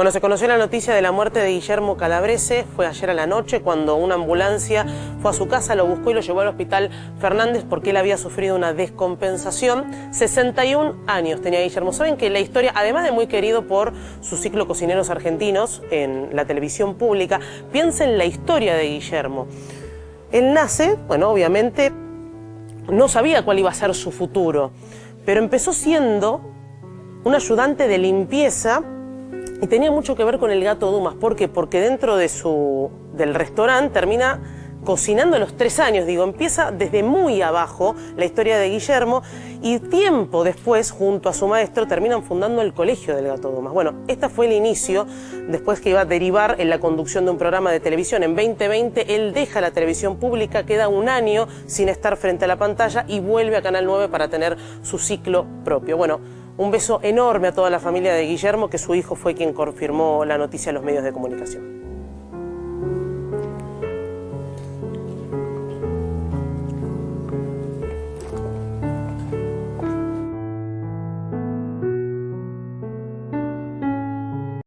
Bueno, se conoció la noticia de la muerte de Guillermo Calabrese, fue ayer a la noche cuando una ambulancia fue a su casa, lo buscó y lo llevó al hospital Fernández porque él había sufrido una descompensación. 61 años tenía Guillermo. Saben que la historia, además de muy querido por su ciclo Cocineros Argentinos en la televisión pública, piensen la historia de Guillermo. Él nace, bueno, obviamente no sabía cuál iba a ser su futuro, pero empezó siendo un ayudante de limpieza y tenía mucho que ver con el gato Dumas. ¿Por qué? Porque dentro de su, del restaurante termina cocinando a los tres años, digo, empieza desde muy abajo la historia de Guillermo y tiempo después, junto a su maestro, terminan fundando el Colegio del Gato Dumas. Bueno, este fue el inicio, después que iba a derivar en la conducción de un programa de televisión. En 2020 él deja la televisión pública, queda un año sin estar frente a la pantalla y vuelve a Canal 9 para tener su ciclo propio. Bueno, un beso enorme a toda la familia de Guillermo, que su hijo fue quien confirmó la noticia a los medios de comunicación.